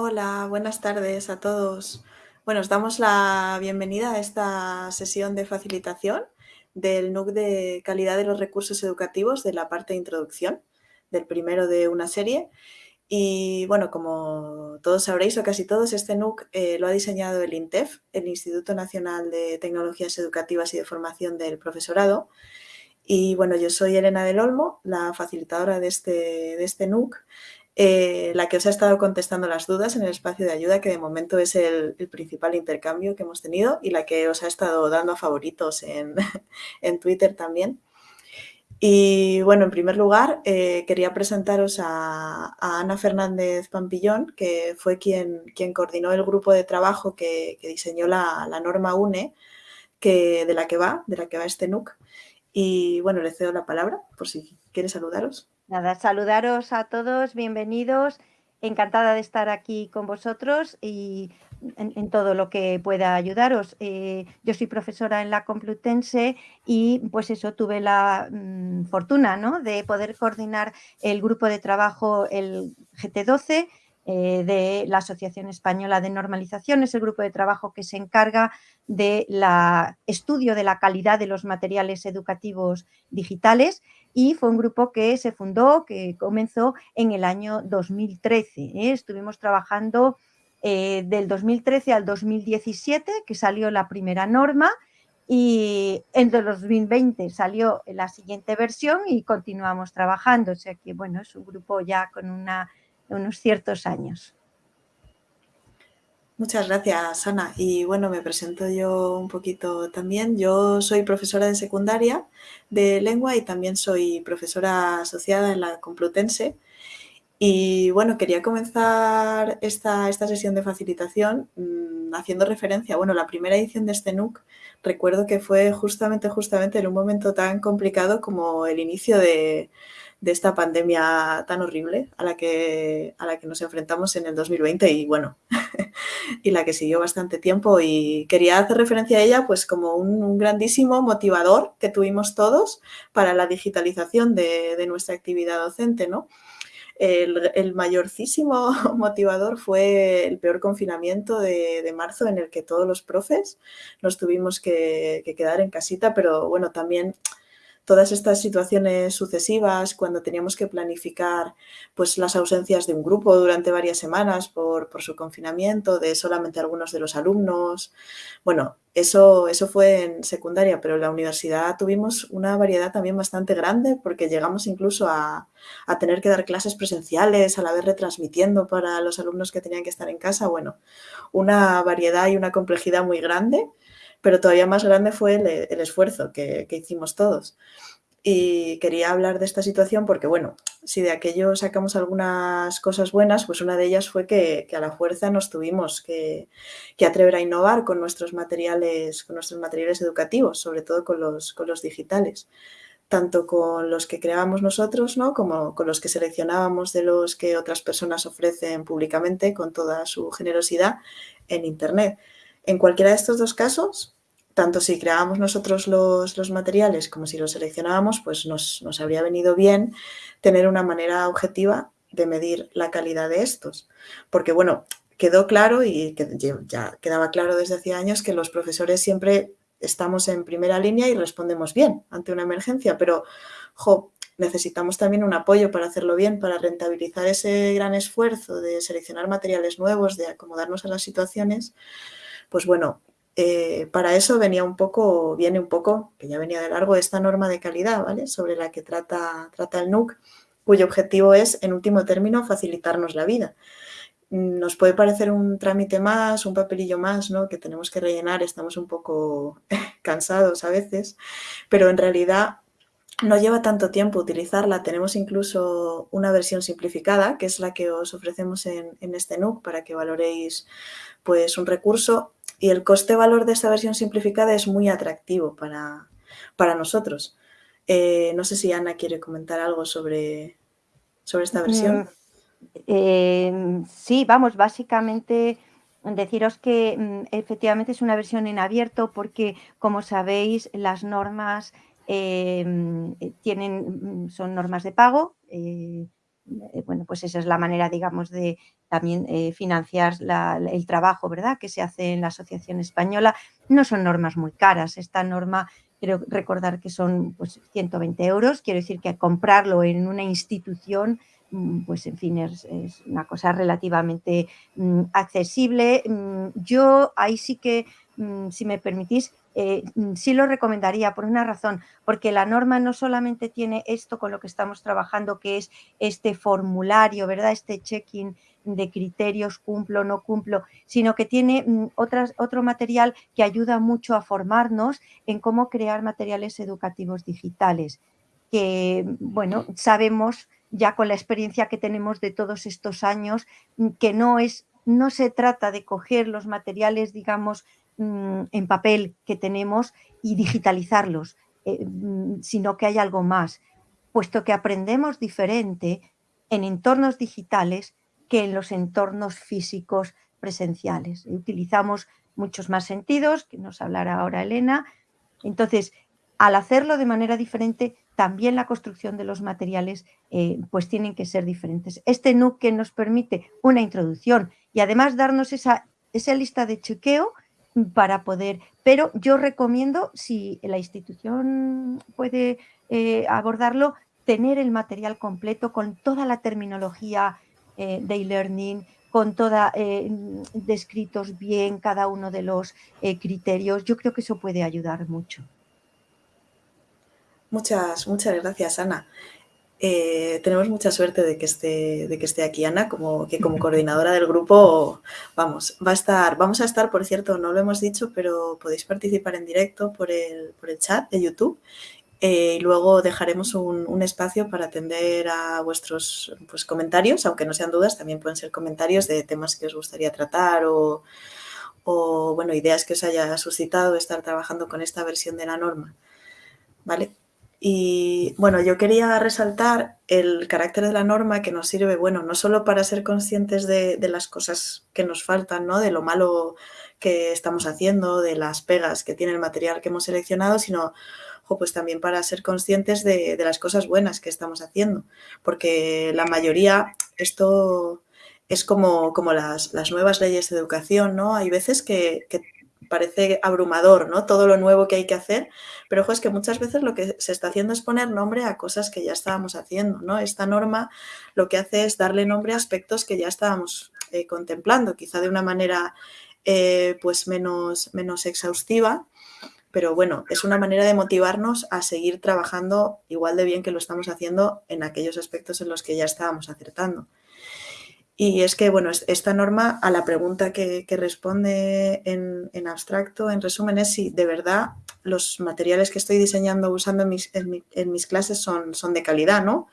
Hola, buenas tardes a todos. Bueno, os damos la bienvenida a esta sesión de facilitación del NUC de calidad de los recursos educativos de la parte de introducción, del primero de una serie. Y bueno, como todos sabréis o casi todos, este NUC eh, lo ha diseñado el INTEF, el Instituto Nacional de Tecnologías Educativas y de Formación del Profesorado. Y bueno, yo soy Elena del Olmo, la facilitadora de este, de este NUC eh, la que os ha estado contestando las dudas en el espacio de ayuda, que de momento es el, principal intercambio que hemos tenido y la que os ha estado dando a favoritos en, Twitter también. Y bueno, en primer lugar, eh, quería presentaros a, Ana Fernández Pampillón, que fue quien, quien coordinó el grupo de trabajo que, diseñó la, norma UNE, que, de la que va, de la que va este NUC. Y bueno, le cedo la palabra por si quiere saludaros. Nada, saludaros a todos, bienvenidos. Encantada de estar aquí con vosotros y en, todo lo que pueda ayudaros. Eh, yo soy profesora en la Complutense y pues eso, tuve la mm, fortuna ¿no? de poder coordinar el grupo de trabajo, el GT12, eh, de la Asociación Española de Normalización, es el grupo de trabajo que se encarga del estudio de la calidad de los materiales educativos digitales y fue un grupo que se fundó, que comenzó en el año 2013. ¿eh? Estuvimos trabajando eh, del 2013 al 2017, que salió la primera norma, y en el 2020 salió la siguiente versión y continuamos trabajando. O sea que, bueno, es un grupo ya con una, unos ciertos años. Muchas gracias, Ana. Y bueno, me presento yo un poquito también. Yo soy profesora de secundaria de lengua y también soy profesora asociada en la Complutense. Y bueno, quería comenzar esta, esta sesión de facilitación mm, haciendo referencia, bueno, la primera edición de este NUC, recuerdo que fue justamente, justamente en un momento tan complicado como el inicio de, de esta pandemia tan horrible a la que, a la que nos enfrentamos en el 2020 y bueno, y la que siguió bastante tiempo y quería hacer referencia a ella pues como un, grandísimo motivador que tuvimos todos para la digitalización de, de nuestra actividad docente, ¿no? El, el, mayorcísimo motivador fue el peor confinamiento de, de, marzo en el que todos los profes nos tuvimos que, que quedar en casita, pero bueno, también todas estas situaciones sucesivas, cuando teníamos que planificar pues, las ausencias de un grupo durante varias semanas por, su confinamiento, de solamente algunos de los alumnos. Bueno, eso, eso fue en secundaria, pero en la universidad tuvimos una variedad también bastante grande porque llegamos incluso a, a tener que dar clases presenciales, a la vez retransmitiendo para los alumnos que tenían que estar en casa. Bueno, una variedad y una complejidad muy grande pero todavía más grande fue el, esfuerzo que, hicimos todos. Y quería hablar de esta situación porque, bueno, si de aquello sacamos algunas cosas buenas, pues una de ellas fue que, a la fuerza nos tuvimos que, atrever a innovar con nuestros materiales, con nuestros materiales educativos, sobre todo con los, con los digitales tanto con los que creábamos nosotros, ¿no? como con los que seleccionábamos de los que otras personas ofrecen públicamente con toda su generosidad en Internet. En cualquiera de estos dos casos, tanto si creábamos nosotros los, materiales como si los seleccionábamos, pues nos, habría venido bien tener una manera objetiva de medir la calidad de estos. Porque, bueno, quedó claro y ya quedaba claro desde hacía años que los profesores siempre estamos en primera línea y respondemos bien ante una emergencia, pero necesitamos también un apoyo para hacerlo bien, para rentabilizar ese gran esfuerzo de seleccionar materiales nuevos, de acomodarnos a las situaciones, pues bueno, eh, para eso venía un poco, viene un poco, que ya venía de largo, esta norma de calidad, ¿vale? Sobre la que trata, trata el NUC, cuyo objetivo es, en último término, facilitarnos la vida. Nos puede parecer un trámite más, un papelillo más, ¿no? Que tenemos que rellenar, estamos un poco cansados a veces, pero en realidad no lleva tanto tiempo utilizarla. Tenemos incluso una versión simplificada, que es la que os ofrecemos en, en este NUC para que valoréis pues, un recurso y el coste-valor de esta versión simplificada es muy atractivo para, para nosotros. Eh, no sé si Ana quiere comentar algo sobre, sobre esta versión. Mm, eh, sí, vamos, básicamente deciros que mm, efectivamente es una versión en abierto porque, como sabéis, las normas eh, tienen, son normas de pago bueno, pues esa es la manera, digamos, de también financiar el trabajo, ¿verdad?, que se hace en la Asociación Española. No son normas muy caras. Esta norma quiero recordar que son pues, 120 euros, quiero decir que comprarlo en una institución, mm, pues en fin, es, una cosa relativamente mm, accesible. Mm, yo ahí sí que, si me permitís, eh, sí lo recomendaría por una razón, porque la norma no solamente tiene esto con lo que estamos trabajando, que es este formulario, ¿verdad? Este check-in de criterios, cumplo, no cumplo, sino que tiene mm, otras, otro material que ayuda mucho a formarnos en cómo crear materiales educativos digitales, que, bueno, sabemos ya con la experiencia que tenemos de todos estos años mm, que no es no se trata de coger los materiales, digamos, mm, en papel que tenemos y digitalizarlos, eh, sino que hay algo más, puesto que aprendemos diferente en entornos digitales que en los entornos físicos presenciales. Utilizamos muchos más sentidos, que nos hablará ahora Elena. Entonces, al hacerlo de manera diferente, también la construcción de los materiales eh, pues tienen que ser diferentes. Este NUC que nos permite una introducción y además darnos esa, esa lista de chequeo para poder, pero yo recomiendo, si la institución puede eh, abordarlo, tener el material completo con toda la terminología eh, de e-learning, con toda, eh, descritos bien cada uno de los criterios. Yo creo que eso puede ayudar mucho. Muchas, muchas gracias, Ana. Tenemos mucha suerte de que esté, de que esté aquí Ana, como que como coordinadora del grupo, vamos, va a estar, vamos a estar, por cierto, no lo hemos dicho, pero podéis participar en directo por el, por el chat de YouTube eh, y luego dejaremos un, espacio para atender a vuestros pues, comentarios, aunque no sean dudas, también pueden ser comentarios de temas que os gustaría tratar o, bueno, ideas que os haya suscitado estar trabajando con esta versión de la norma. ¿Vale? Y bueno, yo quería resaltar el carácter de la norma que nos sirve, bueno, no solo para ser conscientes de, de las cosas que nos faltan, ¿no? De lo malo que estamos haciendo, de las pegas que tiene el material que hemos seleccionado, sino pues también para ser conscientes de, las cosas buenas que estamos haciendo, porque la mayoría, esto es como, como las, nuevas leyes de educación, ¿no? Hay veces que, parece abrumador, ¿no? Todo lo nuevo que hay que hacer, pero ojo, es que muchas veces lo que se está haciendo es poner nombre a cosas que ya estábamos haciendo, ¿no? Esta norma lo que hace es darle nombre a aspectos que ya estábamos eh, contemplando, quizá de una manera eh, pues menos, menos exhaustiva, pero bueno, es una manera de motivarnos a seguir trabajando igual de bien que lo estamos haciendo en aquellos aspectos en los que ya estábamos acertando. Y es que, bueno, esta norma a la pregunta que, responde en, abstracto, en resumen, es si de verdad los materiales que estoy diseñando usando en mis, en mis clases son, son de calidad, ¿no?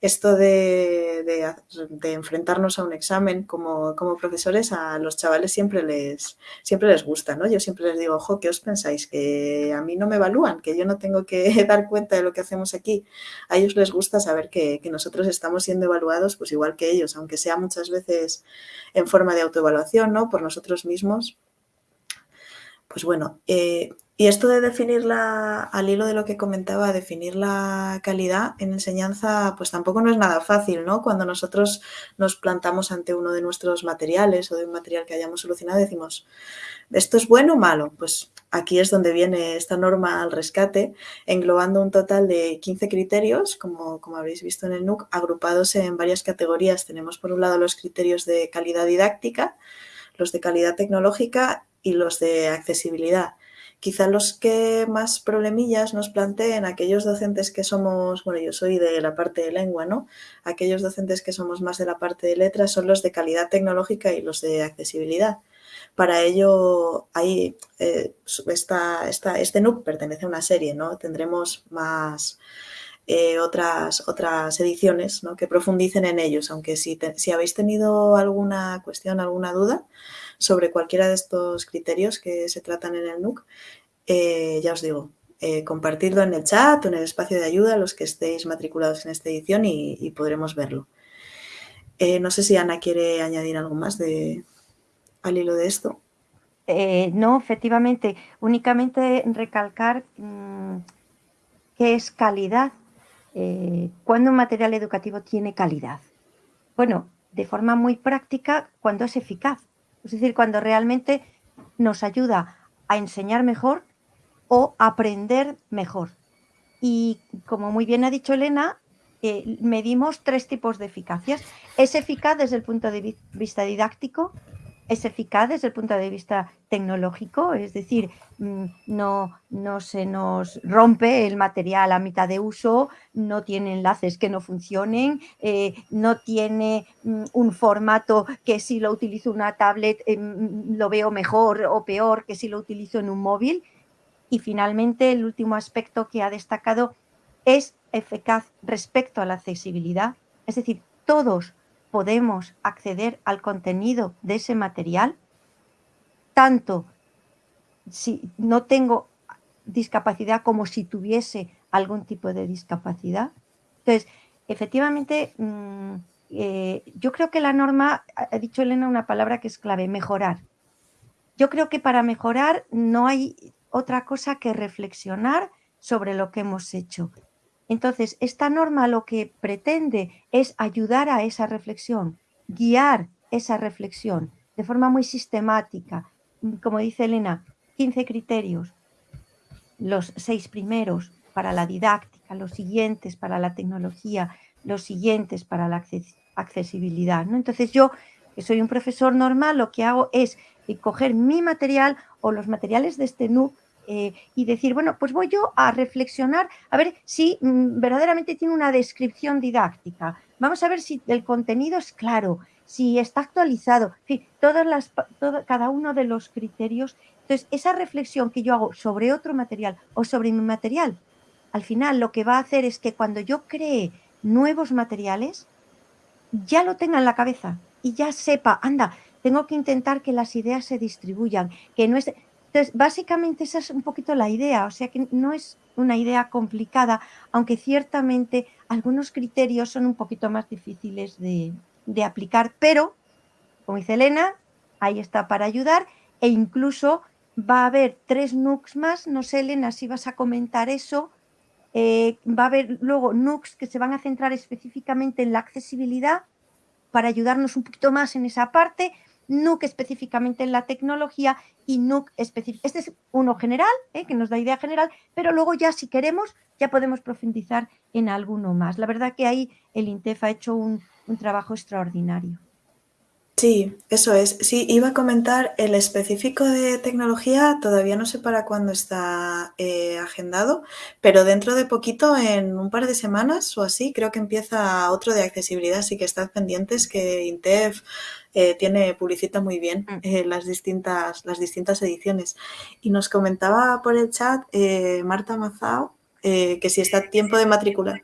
Esto de, enfrentarnos a un examen como, profesores, a los chavales siempre les, siempre les gusta, ¿no? Yo siempre les digo, ojo, ¿qué os pensáis? Que a mí no me evalúan, que yo no tengo que dar cuenta de lo que hacemos aquí. A ellos les gusta saber que, nosotros estamos siendo evaluados pues igual que ellos, aunque sea muchas veces en forma de autoevaluación, ¿no? Por nosotros mismos. Pues bueno, eh, y esto de definirla, al hilo de lo que comentaba, definir la calidad en enseñanza, pues tampoco no es nada fácil, ¿no? Cuando nosotros nos plantamos ante uno de nuestros materiales o de un material que hayamos solucionado, decimos, ¿esto es bueno o malo? Pues aquí es donde viene esta norma al rescate, englobando un total de 15 criterios, como, como habréis visto en el NUC, agrupados en varias categorías. Tenemos por un lado los criterios de calidad didáctica, los de calidad tecnológica y los de accesibilidad quizá los que más problemillas nos planteen aquellos docentes que somos, bueno, yo soy de la parte de lengua, ¿no? Aquellos docentes que somos más de la parte de letras son los de calidad tecnológica y los de accesibilidad. Para ello, ahí, eh, este NUC pertenece a una serie, ¿no? Tendremos más eh, otras, otras ediciones ¿no? que profundicen en ellos, aunque si, si habéis tenido alguna cuestión, alguna duda, sobre cualquiera de estos criterios que se tratan en el NUC, eh, ya os digo, eh, compartirlo en el chat o en el espacio de ayuda los que estéis matriculados en esta edición y, podremos verlo. Eh, no sé si Ana quiere añadir algo más de, al hilo de esto. no, efectivamente, únicamente recalcar mm, qué es calidad eh, ¿cuándo un material educativo tiene calidad? Bueno, de forma muy práctica, cuando es eficaz. Es decir, cuando realmente nos ayuda a enseñar mejor o aprender mejor. Y como muy bien ha dicho Elena, eh, medimos tres tipos de eficacias. Es eficaz desde el punto de vista didáctico, es eficaz desde el punto de vista tecnológico, es decir, mm, no, no, se nos rompe el material a mitad de uso, no tiene enlaces que no funcionen, eh, no tiene mm, un formato que si lo utilizo en una tablet eh, mm, lo veo mejor o peor que si lo utilizo en un móvil. Y finalmente, el último aspecto que ha destacado es eficaz respecto a la accesibilidad, es decir, todos podemos acceder al contenido de ese material, tanto si no tengo discapacidad como si tuviese algún tipo de discapacidad. Entonces, efectivamente, mm, eh, yo creo que la norma, ha dicho Elena una palabra que es clave, mejorar. Yo creo que para mejorar no hay otra cosa que reflexionar sobre lo que hemos hecho. Entonces, esta norma lo que pretende es ayudar a esa reflexión, guiar esa reflexión de forma muy sistemática. Como dice Elena, 15 criterios, los seis primeros para la didáctica, los siguientes para la tecnología, los siguientes para la accesibilidad. ¿no? Entonces yo, que soy un profesor normal, lo que hago es coger mi material o los materiales de este NUC eh, y decir, bueno, pues voy yo a reflexionar a ver si mm, verdaderamente tiene una descripción didáctica. Vamos a ver si el contenido es claro, si está actualizado, todas las, cada uno de los criterios. Entonces, esa reflexión que yo hago sobre otro material o sobre mi material, al final lo que va a hacer es que cuando yo cree nuevos materiales, ya lo tenga en la cabeza y ya sepa, anda, tengo que intentar que las ideas se distribuyan, que no es... Entonces, básicamente esa es un poquito la idea, o sea que no es una idea complicada, aunque ciertamente algunos criterios son un poquito más difíciles de, aplicar, pero, como dice Elena, ahí está para ayudar e incluso va a haber tres NUCs más, no sé Elena si vas a comentar eso, eh, va a haber luego NUCs que se van a centrar específicamente en la accesibilidad para ayudarnos un poquito más en esa parte, NUC específicamente en la tecnología y NUC específico. Este es uno general, ¿eh? que nos da idea general, pero luego ya si queremos ya podemos profundizar en alguno más. La verdad que ahí el INTEF ha hecho un, trabajo extraordinario. Sí, eso es. Sí, iba a comentar el específico de tecnología, todavía no sé para cuándo está eh, agendado, pero dentro de poquito, en un par de semanas o así, creo que empieza otro de accesibilidad, así que estad pendientes que INTEF eh, tiene, publicita muy bien mm. eh, las, distintas, las distintas ediciones. Y nos comentaba por el chat eh, Marta Mazao que si está tiempo de matricular.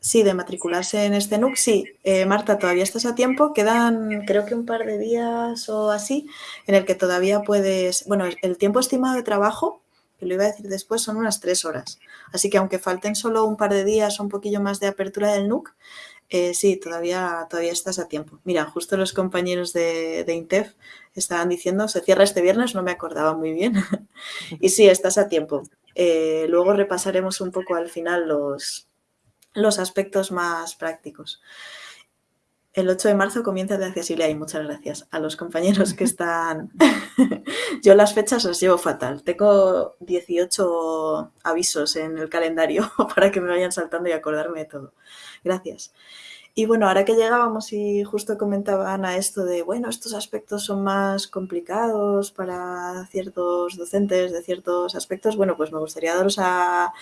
Sí, de matricularse en este NUC, sí. Marta, todavía estás a tiempo. Quedan, creo que un par de días o así, en el que todavía puedes... Bueno, el tiempo estimado de trabajo, que lo iba a decir después, son unas tres horas. Así que aunque falten solo un par de días o un poquillo más de apertura del NUC, eh, sí, todavía, todavía estás a tiempo. Mira, justo los compañeros de, INTEF estaban diciendo, se cierra este viernes, no me acordaba muy bien. y sí, estás a tiempo. Eh, luego repasaremos un poco al final los, los aspectos más prácticos. El 8 de marzo comienza de accesibilidad y muchas gracias a los compañeros que están... Yo las fechas las llevo fatal. Tengo 18 avisos en el calendario para que me vayan saltando y acordarme de todo. Gracias. Y bueno, ahora que llegábamos y justo comentaba Ana esto de, bueno, estos aspectos son más complicados para ciertos docentes de ciertos aspectos, bueno, pues me gustaría daros a,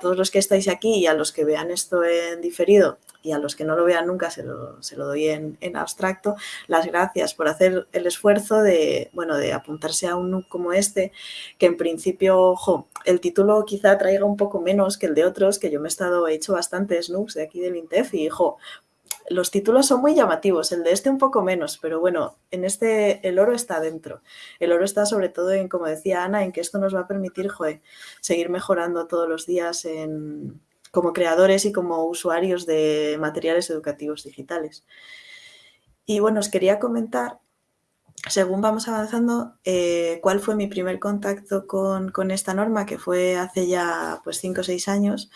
todos los que estáis aquí y a los que vean esto en diferido y a los que no lo vean nunca se lo, se lo doy en, en, abstracto, las gracias por hacer el esfuerzo de, bueno, de apuntarse a un NUC como este, que en principio, ojo, el título quizá traiga un poco menos que el de otros, que yo me he estado, he hecho bastantes NUCs de aquí del INTEF y, ojo, los títulos son muy llamativos, el de este un poco menos, pero bueno, en este el oro está dentro. El oro está sobre todo en, como decía Ana, en que esto nos va a permitir, joder, seguir mejorando todos los días en, como creadores y como usuarios de materiales educativos digitales. Y bueno, os quería comentar según vamos avanzando, eh, ¿cuál fue mi primer contacto con, esta norma? Que fue hace ya pues 5 o 6 años,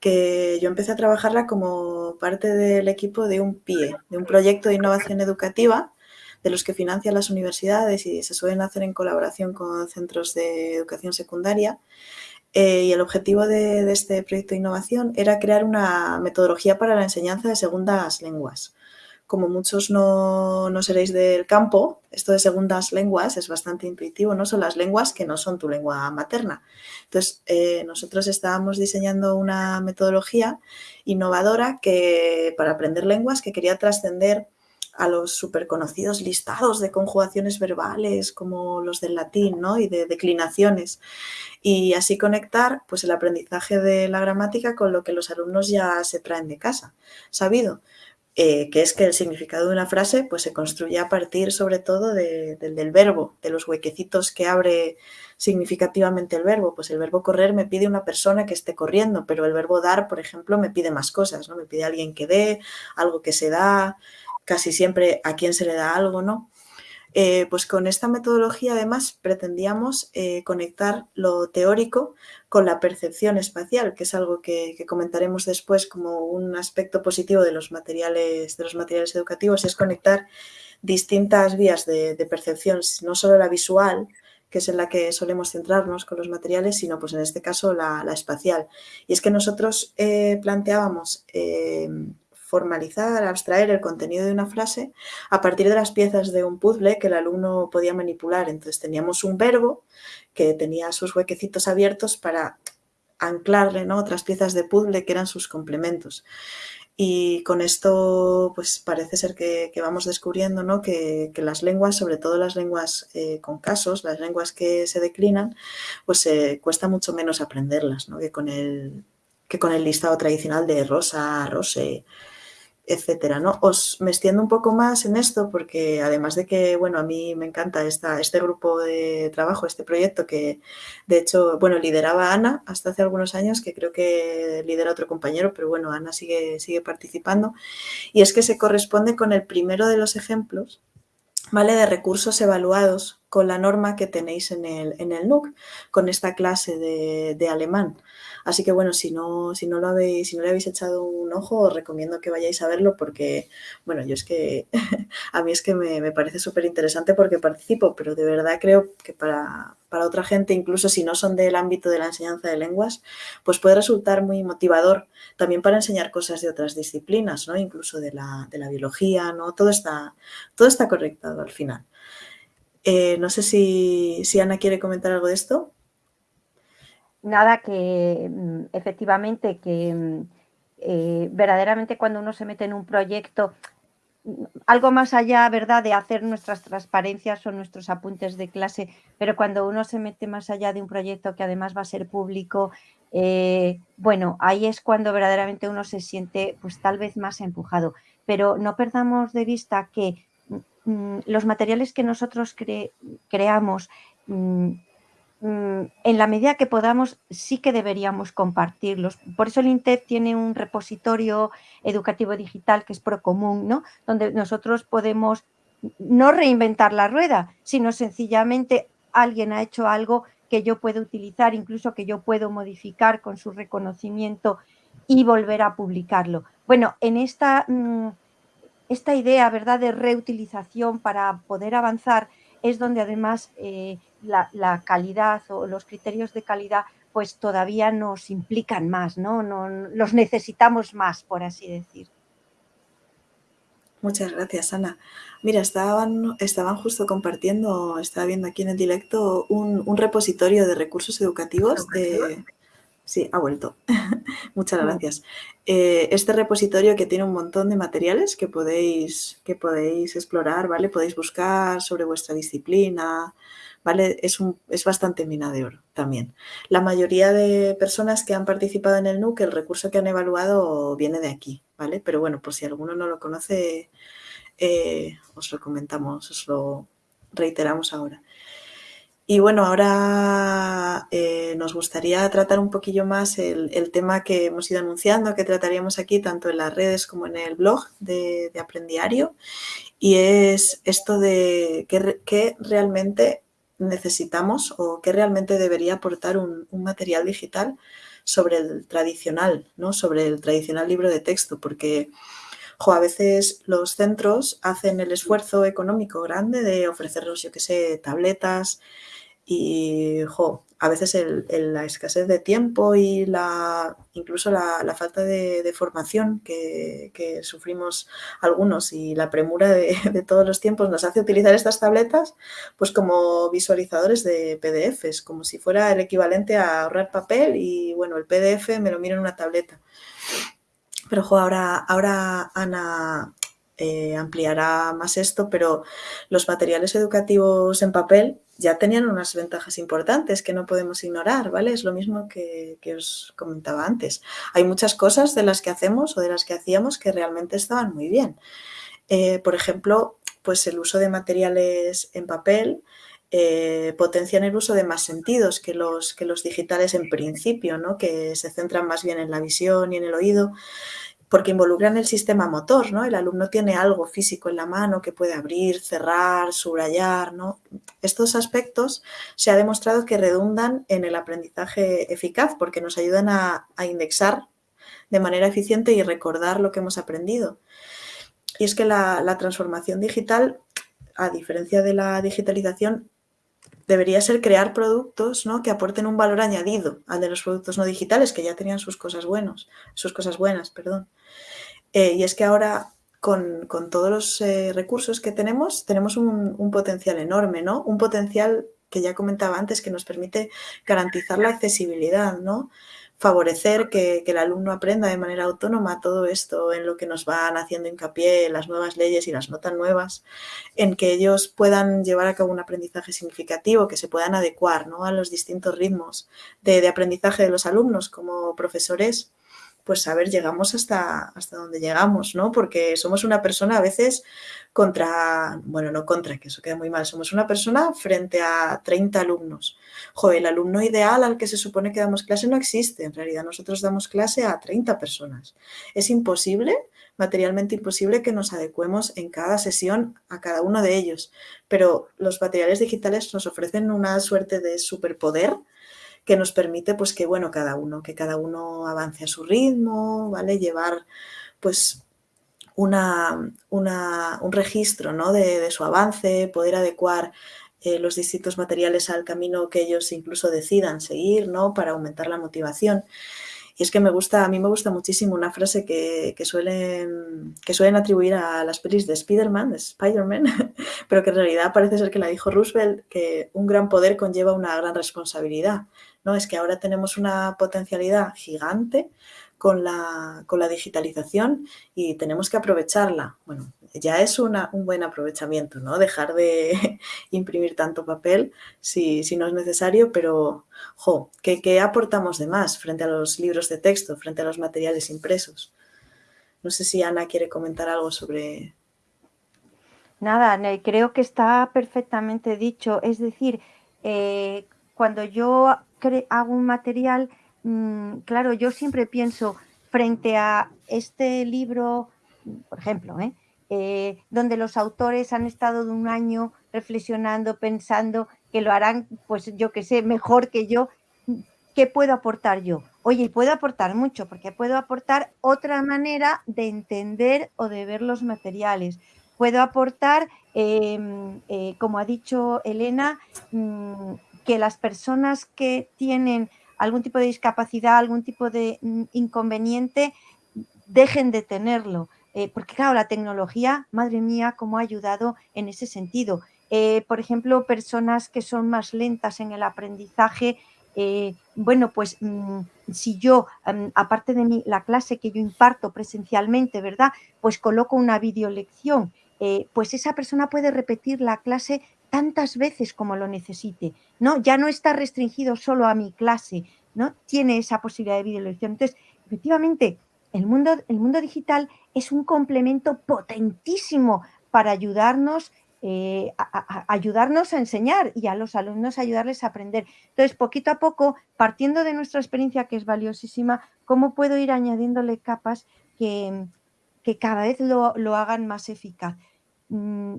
que yo empecé a trabajarla como parte del equipo de un PIE, de un proyecto de innovación educativa, de los que financian las universidades y se suelen hacer en colaboración con centros de educación secundaria. Eh, y el objetivo de, este proyecto de innovación era crear una metodología para la enseñanza de segundas lenguas como muchos no, seréis del campo, esto de segundas lenguas es bastante intuitivo, no son las lenguas que no son tu lengua materna. Entonces, eh, nosotros estábamos diseñando una metodología innovadora que, para aprender lenguas que quería trascender a los súper conocidos listados de conjugaciones verbales como los del latín ¿no? y de declinaciones y así conectar pues, el aprendizaje de la gramática con lo que los alumnos ya se traen de casa, sabido. Eh, que es que el significado de una frase pues, se construye a partir sobre todo del verbo, de los huequecitos que abre significativamente el verbo. Pues el verbo correr me pide una persona que esté corriendo, pero el verbo dar, por ejemplo, me pide más cosas, ¿no? Me pide alguien que dé, algo que se da, casi siempre a quién se le da algo, ¿no? Eh, pues con esta metodología además pretendíamos eh, conectar lo teórico con la percepción espacial, que es algo que, comentaremos después como un aspecto positivo de los materiales, de los materiales educativos, es conectar distintas vías de, percepción, no solo la visual, que es en la que solemos centrarnos con los materiales, sino pues en este caso la, espacial. Y es que nosotros eh, planteábamos formalizar, abstraer el contenido de una frase a partir de las piezas de un puzzle que el alumno podía manipular. Entonces teníamos un verbo que tenía sus huequecitos abiertos para anclarle ¿no? otras piezas de puzzle que eran sus complementos. Y con esto, pues parece ser que, vamos descubriendo ¿no? que, las lenguas, sobre todo las lenguas eh, con casos, las lenguas que se declinan, pues eh, cuesta mucho menos aprenderlas ¿no? que, con el, que con el listado tradicional de rosa, rose, etcétera, ¿no? Os me extiendo un poco más en esto porque además de que, bueno, a mí me encanta esta, este grupo de trabajo, este proyecto que de hecho, bueno, lideraba Ana hasta hace algunos años, que creo que lidera otro compañero, pero bueno, Ana sigue, sigue participando y es que se corresponde con el primero de los ejemplos, ¿vale? De recursos evaluados con la norma que tenéis en el, en el NUC, con esta clase de, de alemán. Así que bueno, si no, si no lo habéis, si no le habéis echado un ojo, os recomiendo que vayáis a verlo porque, bueno, yo es que a mí es que me, parece súper interesante porque participo, pero de verdad creo que para, otra gente, incluso si no son del ámbito de la enseñanza de lenguas, pues puede resultar muy motivador también para enseñar cosas de otras disciplinas, ¿no? Incluso de la, biología, ¿no? Todo está, todo está conectado al final. Eh, no sé si, si Ana quiere comentar algo de esto nada que mm, efectivamente que mm, eh, verdaderamente cuando uno se mete en un proyecto, mm, algo más allá, ¿verdad?, de hacer nuestras transparencias o nuestros apuntes de clase, pero cuando uno se mete más allá de un proyecto que además va a ser público, eh, bueno, ahí es cuando verdaderamente uno se siente pues tal vez más empujado. Pero no perdamos de vista que los materiales que nosotros creamos en la medida que podamos, sí que deberíamos compartirlos. Por eso el INTEF tiene un repositorio educativo digital que es Procomún, ¿no? donde nosotros podemos no reinventar la rueda, sino sencillamente alguien ha hecho algo que yo puedo utilizar, incluso que yo puedo modificar con su reconocimiento y volver a publicarlo. Bueno, en esta, mm, esta idea ¿verdad? de reutilización para poder avanzar es donde además eh, la, calidad o los criterios de calidad pues todavía nos implican más, ¿no? Los necesitamos más, por así decir. Muchas gracias, Ana. Mira, estaban, estaban justo compartiendo, estaba viendo aquí en el directo, un, repositorio de recursos educativos de... Sí, ha vuelto. Muchas gracias. Eh, este repositorio que tiene un montón de materiales que podéis, que podéis explorar, ¿vale? Podéis buscar sobre vuestra disciplina, ¿vale? Es, un, es bastante mina de oro también. La mayoría de personas que han participado en el NUC, el recurso que han evaluado viene de aquí, ¿vale? Pero bueno, por si alguno no lo conoce, eh, os lo comentamos, os lo reiteramos ahora. Y bueno, ahora eh, nos gustaría tratar un poquillo más el, tema que hemos ido anunciando, que trataríamos aquí tanto en las redes como en el blog de, Aprendiario, y es esto de qué, realmente necesitamos o qué realmente debería aportar un, un, material digital sobre el tradicional, ¿no? sobre el tradicional libro de texto, porque a veces los centros hacen el esfuerzo económico grande de ofrecernos, yo qué sé, tabletas y, a veces la escasez de tiempo y la, incluso la, falta de, formación que, sufrimos algunos y la premura de, de, todos los tiempos nos hace utilizar estas tabletas pues como visualizadores de PDFs, como si fuera el equivalente a ahorrar papel y bueno, el PDF me lo miro en una tableta. Pero ahora, ahora Ana eh, ampliará más esto, pero los materiales educativos en papel ya tenían unas ventajas importantes que no podemos ignorar, ¿vale? Es lo mismo que, os comentaba antes. Hay muchas cosas de las que hacemos o de las que hacíamos que realmente estaban muy bien. Eh, por ejemplo, pues el uso de materiales en papel eh, potencian el uso de más sentidos que los, que los digitales en principio, ¿no? que se centran más bien en la visión y en el oído, porque involucran el sistema motor, ¿no? El alumno tiene algo físico en la mano que puede abrir, cerrar, subrayar, ¿no? Estos aspectos se ha demostrado que redundan en el aprendizaje eficaz porque nos ayudan a, indexar de manera eficiente y recordar lo que hemos aprendido. Y es que la transformación digital, a diferencia de la digitalización, debería ser crear productos ¿no? que aporten un valor añadido al de los productos no digitales, que ya tenían sus cosas buenos, sus cosas buenas, perdón. Eh, y es que ahora con, todos los eh, recursos que tenemos, tenemos un, un, potencial enorme, ¿no? Un potencial que ya comentaba antes que nos permite garantizar la accesibilidad, ¿no? Favorecer que, el alumno aprenda de manera autónoma todo esto en lo que nos van haciendo hincapié las nuevas leyes y las notas nuevas, en que ellos puedan llevar a cabo un aprendizaje significativo, que se puedan adecuar a los distintos ritmos de aprendizaje de los alumnos como profesores pues a ver, llegamos hasta, hasta donde llegamos, ¿no? Porque somos una persona a veces contra, bueno, no contra, que eso queda muy mal, somos una persona frente a 30 alumnos. Joder, el alumno ideal al que se supone que damos clase no existe, en realidad nosotros damos clase a 30 personas. Es imposible, materialmente imposible que nos adecuemos en cada sesión a cada uno de ellos, pero los materiales digitales nos ofrecen una suerte de superpoder que nos permite pues que bueno, cada uno, que cada uno avance a su ritmo, ¿vale? Llevar pues una, un registro ¿no? de, su avance, poder adecuar eh, los distintos materiales al camino que ellos incluso decidan seguir, ¿no? Para aumentar la motivación. Y es que me gusta, a mí me gusta muchísimo una frase que, suelen, que suelen atribuir a las pelis de Spider-Man, de Spider-Man, pero que en realidad parece ser que la dijo Roosevelt, que un gran poder conlleva una gran responsabilidad. ¿no? Es que ahora tenemos una potencialidad gigante con la, con la digitalización y tenemos que aprovecharla. Bueno, ya es un buen aprovechamiento, ¿no? Dejar de imprimir tanto papel si, si no es necesario, pero, jo, ¿qué, aportamos de más frente a los libros de texto, frente a los materiales impresos? No sé si Ana quiere comentar algo sobre... Nada, creo que está perfectamente dicho. Es decir, eh, cuando yo hago un material, mm, claro, yo siempre pienso frente a este libro, por ejemplo, ¿eh? Eh, donde los autores han estado de un año reflexionando, pensando que lo harán, pues yo que sé, mejor que yo, ¿qué puedo aportar yo? Oye, puedo aportar mucho, porque puedo aportar otra manera de entender o de ver los materiales. Puedo aportar, em, eh, como ha dicho Elena, mm, que las personas que tienen algún tipo de discapacidad, algún tipo de mm, inconveniente, dejen de tenerlo. Eh, porque claro, la tecnología, madre mía, cómo ha ayudado en ese sentido. Eh, por ejemplo, personas que son más lentas en el aprendizaje, eh, bueno, pues mm, si yo, mm, aparte de la clase que yo imparto presencialmente, ¿verdad? Pues coloco una videolección, pues esa persona puede repetir la clase tantas veces como lo necesite, ¿no? Ya no está restringido solo a mi clase, ¿no? Tiene esa posibilidad de videolección. Entonces, efectivamente, el mundo, digital es un complemento potentísimo para ayudarnos eh, ayudarnos a enseñar y a los alumnos ayudarles a aprender. Entonces, poquito a poco, partiendo de nuestra experiencia que es valiosísima, ¿cómo puedo ir añadiéndole capas que, cada vez lo, hagan más eficaz? Mm,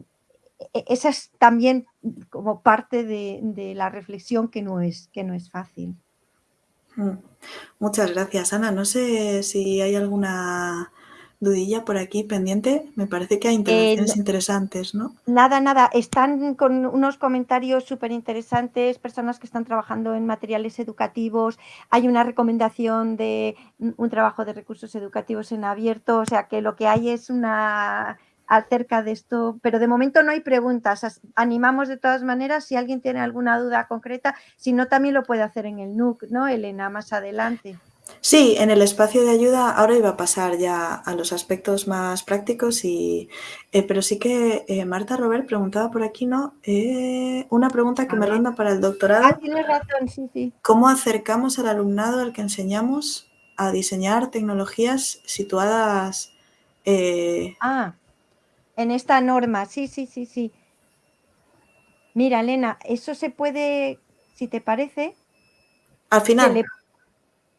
e, esa es también como parte de, la reflexión que no es, que no es fácil. Mm. Muchas gracias, Ana. No sé si hay alguna dudilla por aquí pendiente. Me parece que hay intervenciones eh, interesantes, ¿no? Nada, nada. Están con unos comentarios súper interesantes, personas que están trabajando en materiales educativos. Hay una recomendación de un trabajo de recursos educativos en abierto. O sea que lo que hay es una acerca de esto, pero de momento no hay preguntas. Animamos de todas maneras si alguien tiene alguna duda concreta, si no también lo puede hacer en el NUC, ¿no, Elena? Más adelante. Sí, en el espacio de ayuda ahora iba a pasar ya a los aspectos más prácticos, y, eh, pero sí que eh, Marta Robert preguntaba por aquí, ¿no? Eh, una pregunta que me ronda para el doctorado. Ah, tienes razón, sí, sí. ¿Cómo acercamos al alumnado al que enseñamos a diseñar tecnologías situadas... ah, en esta norma, sí, sí, sí, sí. Mira, Elena, eso se puede, si te parece... Al final.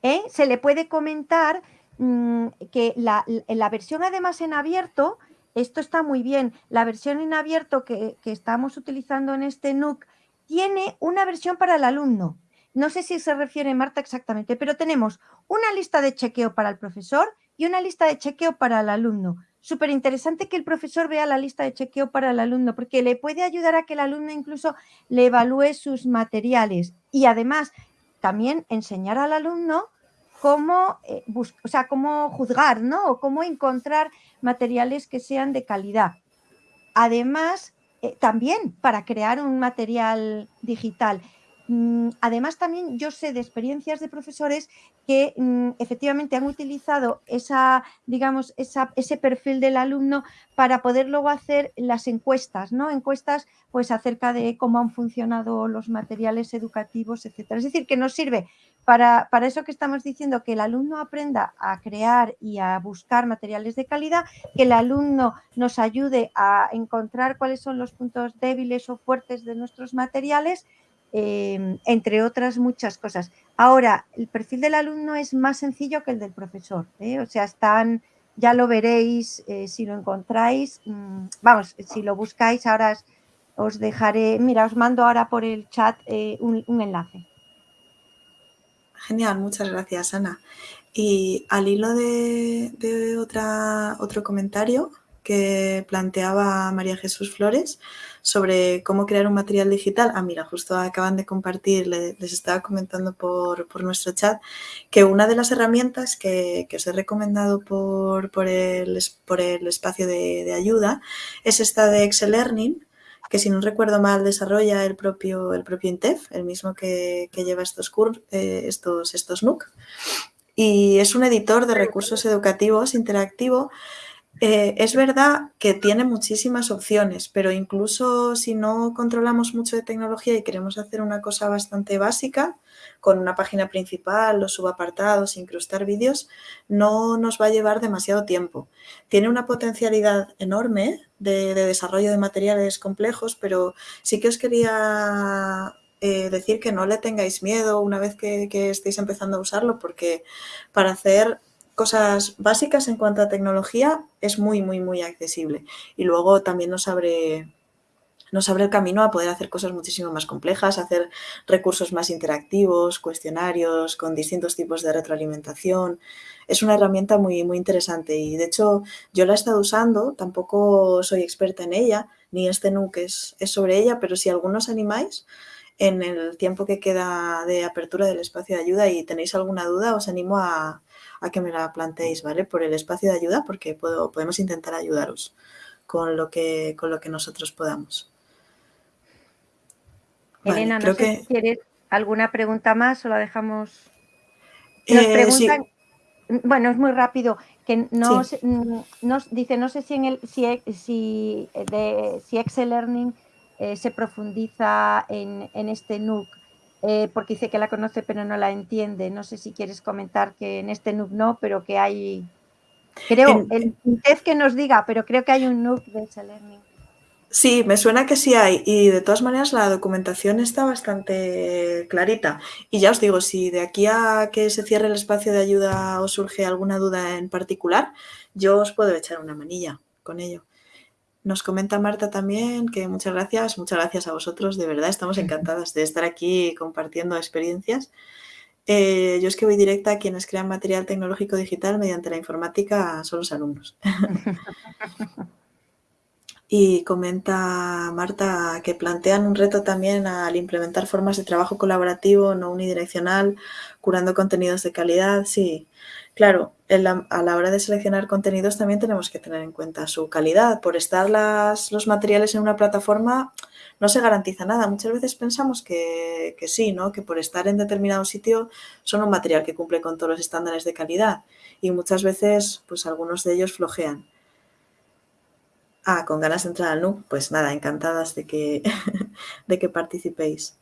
¿eh? se le puede comentar mm, que la, la, versión además en abierto, esto está muy bien, la versión en abierto que, estamos utilizando en este NUC tiene una versión para el alumno. No sé si se refiere Marta exactamente, pero tenemos una lista de chequeo para el profesor y una lista de chequeo para el alumno. Súper interesante que el profesor vea la lista de chequeo para el alumno, porque le puede ayudar a que el alumno incluso le evalúe sus materiales. Y además, también enseñar al alumno cómo, eh, o sea, cómo juzgar, ¿no? O cómo encontrar materiales que sean de calidad. Además, eh, también para crear un material digital. Mm, además, también yo sé de experiencias de profesores que mm, efectivamente han utilizado esa, digamos, ese perfil del alumno para poder luego hacer las encuestas, ¿no? Encuestas pues acerca de cómo han funcionado los materiales educativos, etcétera. Es decir, que nos sirve para, para eso que estamos diciendo, que el alumno aprenda a crear y a buscar materiales de calidad, que el alumno nos ayude a encontrar cuáles son los puntos débiles o fuertes de nuestros materiales Em, entre otras muchas cosas. Ahora, el perfil del alumno es más sencillo que el del profesor, ¿eh? o sea, están, ya lo veréis eh, si lo encontráis, mm, vamos, si lo buscáis, ahora os dejaré, mira, os mando ahora por el chat eh, un, enlace. Genial, muchas gracias, Ana. Y al hilo de, otro comentario que planteaba María Jesús Flores, sobre cómo crear un material digital. Ah, mira, justo acaban de compartir, les estaba comentando por, nuestro chat, que una de las herramientas que, os he recomendado por, por, el, por el espacio de, ayuda es esta de Excel Learning, que si no recuerdo mal desarrolla el propio, el propio INTEF, el mismo que, lleva estos, eh, estos, estos NUC. Y es un editor de recursos educativos interactivo eh, es verdad que tiene muchísimas opciones, pero incluso si no controlamos mucho de tecnología y queremos hacer una cosa bastante básica, con una página principal, los subapartados, incrustar vídeos, no nos va a llevar demasiado tiempo. Tiene una potencialidad enorme de, desarrollo de materiales complejos, pero sí que os quería eh, decir que no le tengáis miedo una vez que, que estéis empezando a usarlo, porque para hacer cosas básicas en cuanto a tecnología es muy, muy, muy accesible. Y luego también nos abre, nos abre el camino a poder hacer cosas muchísimo más complejas, hacer recursos más interactivos, cuestionarios con distintos tipos de retroalimentación. Es una herramienta muy, muy interesante y de hecho yo la he estado usando, tampoco soy experta en ella, ni este NUC es, es sobre ella, pero si algunos animáis, en el tiempo que queda de apertura del espacio de ayuda y tenéis alguna duda, os animo a, a que me la planteéis, ¿vale? Por el espacio de ayuda, porque puedo, podemos intentar ayudaros con lo que, con lo que nosotros podamos. Elena, no sé que... si quieres alguna pregunta más o la dejamos. Nos eh, preguntan, bueno, es muy rápido, que nos, nos, dice, no sé si en el si, si, de, si Excel Learning eh, se profundiza en, en este NUC eh, porque dice que la conoce pero no la entiende. No sé si quieres comentar que en este NUC no, pero que hay... Creo, el test que nos diga, pero creo que hay un NUC de ese learning. Sí, me suena que sí hay y de todas maneras la documentación está bastante clarita. Y ya os digo, si de aquí a que se cierre el espacio de ayuda os surge alguna duda en particular, yo os puedo echar una manilla con ello. Nos comenta Marta también que muchas gracias, muchas gracias a vosotros, de verdad estamos encantadas de estar aquí compartiendo experiencias. Eh, yo es que voy directa a quienes crean material tecnológico digital mediante la informática son los alumnos. Y comenta Marta que plantean un reto también al implementar formas de trabajo colaborativo, no unidireccional, curando contenidos de calidad. Sí, claro, a la hora de seleccionar contenidos también tenemos que tener en cuenta su calidad. Por estar los materiales en una plataforma no se garantiza nada. Muchas veces pensamos que, sí, ¿no? que por estar en determinado sitio son un material que cumple con todos los estándares de calidad y muchas veces pues algunos de ellos flojean. Ah, con ganas de entrar al NUC, pues nada, encantadas de que, de que participéis.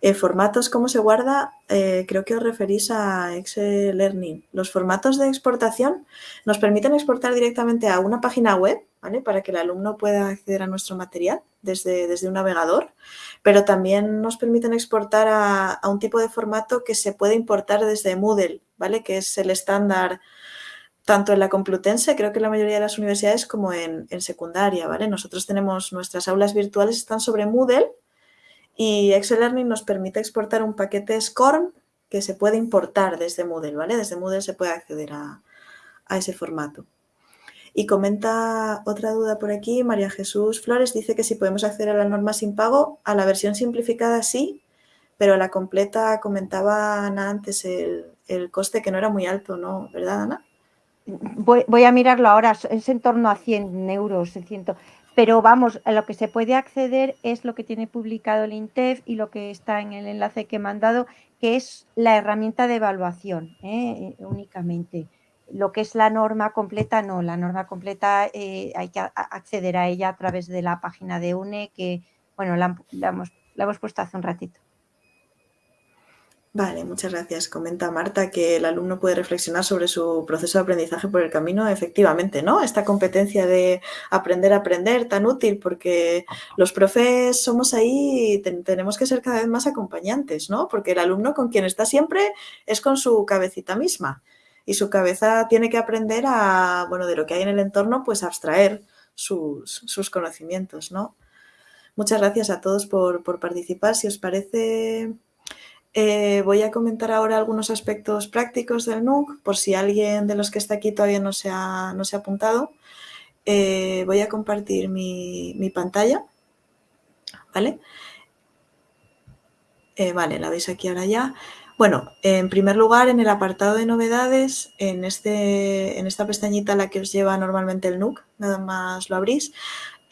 Eh, formatos, ¿cómo se guarda? Eh, creo que os referís a Excel Learning. Los formatos de exportación nos permiten exportar directamente a una página web, ¿vale? Para que el alumno pueda acceder a nuestro material desde, desde un navegador, pero también nos permiten exportar a, a, un tipo de formato que se puede importar desde Moodle, ¿vale? Que es el estándar tanto en la Complutense, creo que en la mayoría de las universidades, como en, secundaria, ¿vale? Nosotros tenemos nuestras aulas virtuales, están sobre Moodle y Excel Learning nos permite exportar un paquete SCORM que se puede importar desde Moodle, ¿vale? Desde Moodle se puede acceder a, a ese formato. Y comenta otra duda por aquí, María Jesús Flores dice que si podemos acceder a la norma sin pago, a la versión simplificada sí, pero a la completa comentaba Ana antes el, el coste que no era muy alto, ¿no? ¿Verdad, Ana? voy, a mirarlo ahora, es en torno a 100 euros, pero vamos, a lo que se puede acceder es lo que tiene publicado el INTEF y lo que está en el enlace que he mandado, que es la herramienta de evaluación ¿eh? únicamente. Lo que es la norma completa, no, la norma completa eh, hay que acceder a ella a través de la página de UNE, que bueno, la hemos puesto hace un ratito. Vale, muchas gracias. Comenta Marta que el alumno puede reflexionar sobre su proceso de aprendizaje por el camino, efectivamente, ¿no? Esta competencia de aprender a aprender tan útil porque los profes somos ahí y tenemos que ser cada vez más acompañantes, ¿no? Porque el alumno con quien está siempre es con su cabecita misma y su cabeza tiene que aprender a, bueno, de lo que hay en el entorno, pues abstraer sus, sus conocimientos, ¿no? Muchas gracias a todos por, por participar. Si os parece eh, voy a comentar ahora algunos aspectos prácticos del NUC, por si alguien de los que está aquí todavía no se ha, no se ha apuntado. Eh, voy a compartir mi, pantalla, ¿vale? Eh, vale, la veis aquí ahora ya. Bueno, en primer lugar, en el apartado de novedades, en, este, en esta pestañita la que os lleva normalmente el NUC, nada más lo abrís,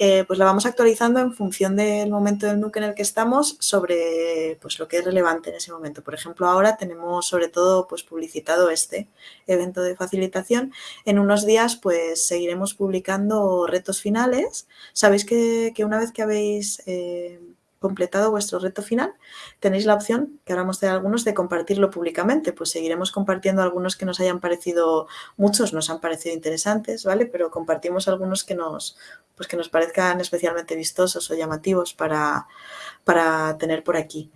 eh, pues la vamos actualizando en función del momento del NUC en el que estamos sobre pues, lo que es relevante en ese momento. Por ejemplo, ahora tenemos sobre todo pues, publicitado este evento de facilitación. En unos días pues seguiremos publicando retos finales. Sabéis que, una vez que habéis eh, completado vuestro reto final, tenéis la opción, que ahora de algunos, de compartirlo públicamente. Pues seguiremos compartiendo algunos que nos hayan parecido, muchos nos han parecido interesantes, ¿vale? Pero compartimos algunos que nos, pues que nos parezcan especialmente vistosos o llamativos para, para tener por aquí.